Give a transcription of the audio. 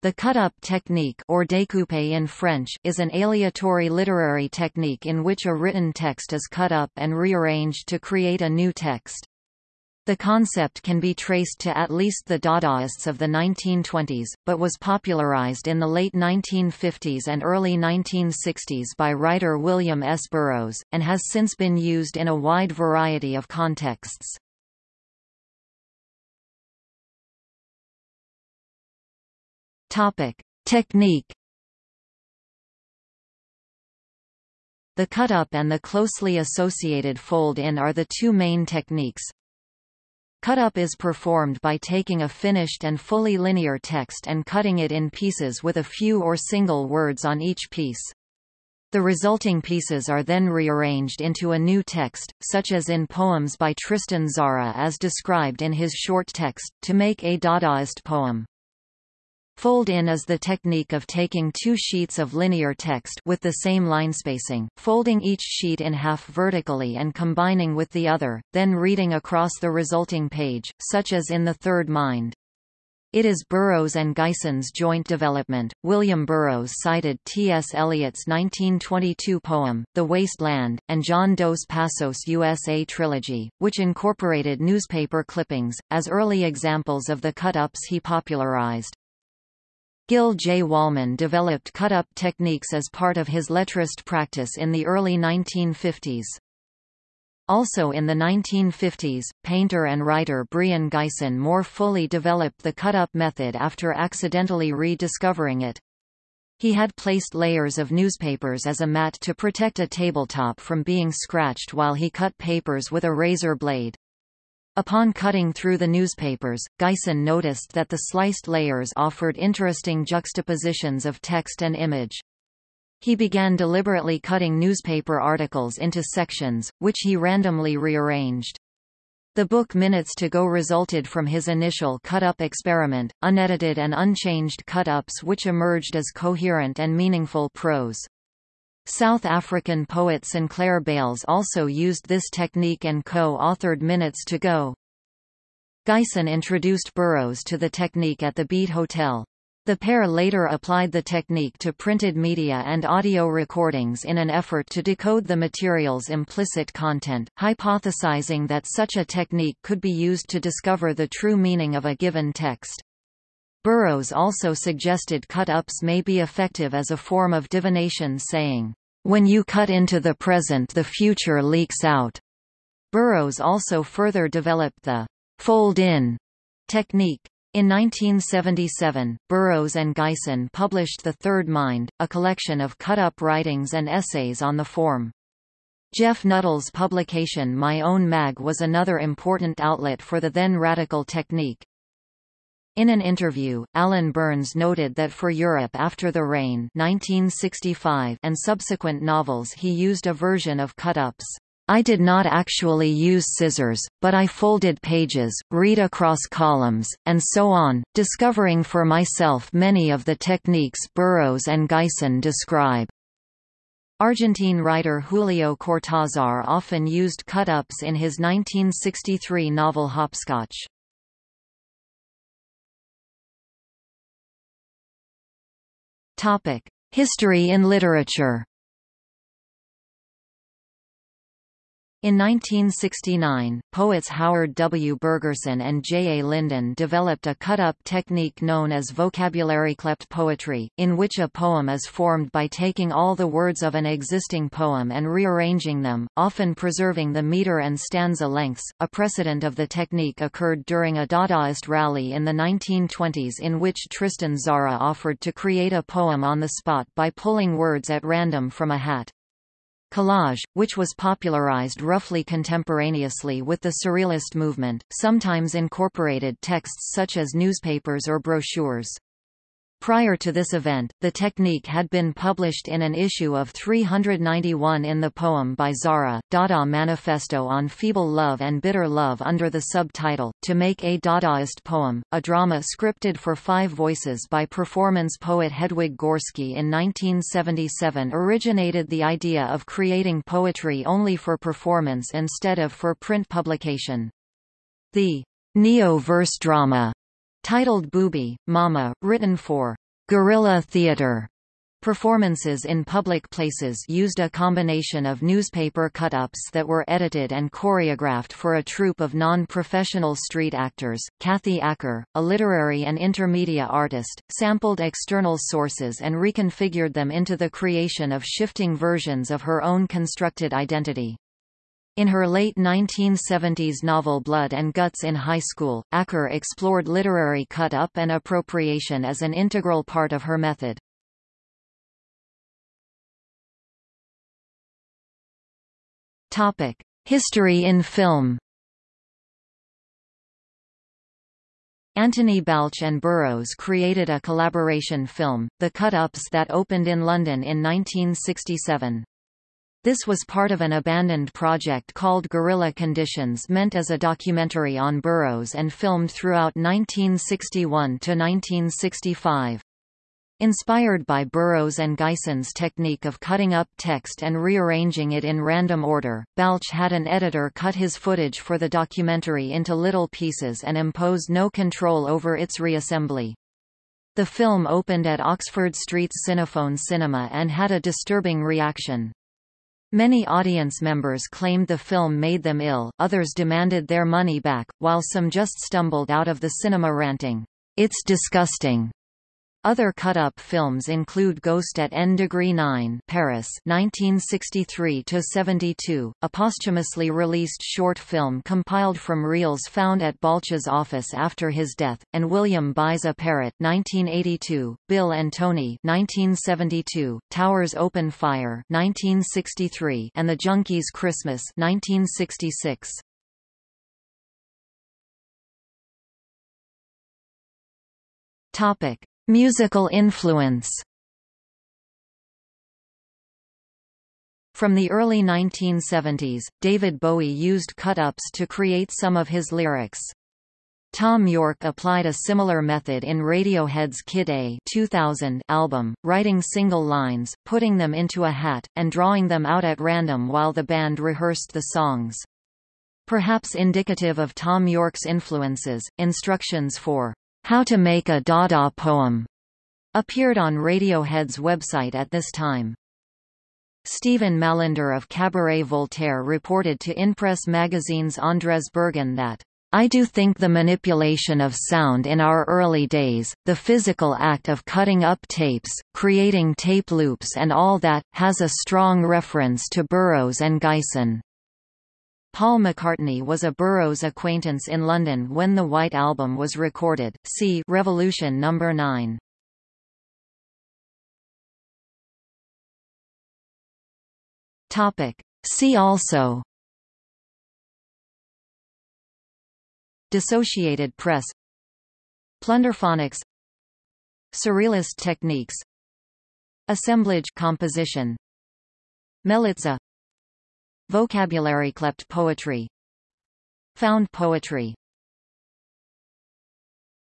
The cut-up technique or découpe in French is an aleatory literary technique in which a written text is cut up and rearranged to create a new text. The concept can be traced to at least the Dadaists of the 1920s, but was popularized in the late 1950s and early 1960s by writer William S. Burroughs, and has since been used in a wide variety of contexts. Topic: Technique. The cut-up and the closely associated fold-in are the two main techniques. Cut-up is performed by taking a finished and fully linear text and cutting it in pieces with a few or single words on each piece. The resulting pieces are then rearranged into a new text, such as in poems by Tristan Tzara as described in his short text, to make a Dadaist poem. Fold-in is the technique of taking two sheets of linear text with the same line spacing, folding each sheet in half vertically and combining with the other, then reading across the resulting page, such as in The Third Mind. It is Burroughs and Gysin's joint development. William Burroughs cited T.S. Eliot's 1922 poem, The Waste Land, and John Dos Passos USA trilogy, which incorporated newspaper clippings, as early examples of the cut-ups he popularized. Gil J. Wolman developed cut-up techniques as part of his lettrist practice in the early 1950s. Also in the 1950s, painter and writer Brion Gysin more fully developed the cut-up method after accidentally rediscovering it. He had placed layers of newspapers as a mat to protect a tabletop from being scratched while he cut papers with a razor blade. Upon cutting through the newspapers, Gysin noticed that the sliced layers offered interesting juxtapositions of text and image. He began deliberately cutting newspaper articles into sections, which he randomly rearranged. The book Minutes to Go resulted from his initial cut-up experiment, unedited and unchanged cut-ups which emerged as coherent and meaningful prose. South African poet Sinclair Beiles also used this technique and co-authored Minutes to Go. Gysin introduced Burroughs to the technique at the Beat Hotel. The pair later applied the technique to printed media and audio recordings in an effort to decode the material's implicit content, hypothesizing that such a technique could be used to discover the true meaning of a given text. Burroughs also suggested cut-ups may be effective as a form of divination saying, "...when you cut into the present the future leaks out." Burroughs also further developed the fold-in technique. In 1977, Burroughs and Gysin published The Third Mind, a collection of cut-up writings and essays on the form. Jeff Nuttall's publication My Own Mag was another important outlet for the then radical technique. In an interview, Alan Burns noted that for Europe After the Rain 1965 and subsequent novels he used a version of cut-ups. I did not actually use scissors, but I folded pages, read across columns, and so on, discovering for myself many of the techniques Burroughs and Gysin describe. Argentine writer Julio Cortázar often used cut-ups in his 1963 novel Hopscotch. Topic: History in literature. In 1969, poets Howard W. Bergerson and J. A. Lindon developed a cut-up technique known as vocabulary clept poetry, in which a poem is formed by taking all the words of an existing poem and rearranging them, often preserving the meter and stanza lengths. A precedent of the technique occurred during a Dadaist rally in the 1920s in which Tristan Tzara offered to create a poem on the spot by pulling words at random from a hat. Collage, which was popularized roughly contemporaneously with the Surrealist movement, sometimes incorporated texts such as newspapers or brochures. Prior to this event, the technique had been published in an issue of 391 in the poem by Tzara, Dada Manifesto on Feeble Love and Bitter Love under the subtitle, To Make a Dadaist Poem, a drama scripted for five voices by performance poet Hedwig Gorski in 1977 originated the idea of creating poetry only for performance instead of for print publication. The neo-verse drama titled Booby, Mama, written for guerrilla theater Performances in public places used a combination of newspaper cut-ups that were edited and choreographed for a troupe of non-professional street actors. Kathy Acker, a literary and intermedia artist, sampled external sources and reconfigured them into the creation of shifting versions of her own constructed identity. In her late 1970s novel Blood and Guts in High School, Acker explored literary cut-up and appropriation as an integral part of her method. History in film. Anthony Balch and Burroughs created a collaboration film, The Cut-Ups that opened in London in 1967. This was part of an abandoned project called Guerrilla Conditions meant as a documentary on Burroughs and filmed throughout 1961 to 1965. Inspired by Burroughs and Gysin's technique of cutting up text and rearranging it in random order, Balch had an editor cut his footage for the documentary into little pieces and impose no control over its reassembly. The film opened at Oxford Street's Cinephone Cinema and had a disturbing reaction. Many audience members claimed the film made them ill, others demanded their money back, while some just stumbled out of the cinema ranting, "'It's disgusting!' Other cut-up films include Ghost at N Degree 9 Paris 1963-72, a posthumously released short film compiled from reels found at Balch's office after his death, and William Buys a Parrot 1982, Bill and Tony 1972, Towers Open Fire 1963, and The Junkies Christmas 1966. Topic Musical influence From the early 1970s, David Bowie used cut-ups to create some of his lyrics. Thom Yorke applied a similar method in Radiohead's Kid A 2000 album, writing single lines, putting them into a hat, and drawing them out at random while the band rehearsed the songs. Perhaps indicative of Thom Yorke's influences, instructions for how to Make a Dada Poem appeared on Radiohead's website at this time. Stephen Mallinder of Cabaret Voltaire reported to InPress magazine's Andrez Bergen that I do think the manipulation of sound in our early days, the physical act of cutting up tapes, creating tape loops and all that, has a strong reference to Burroughs and Gysin. Paul McCartney was a Burroughs acquaintance in London when the White Album was recorded. See Revolution No. 9. Topic. See also Dissociated press Plunderphonics Surrealist techniques Assemblage composition Melitzah Vocabulary clept poetry Found poetry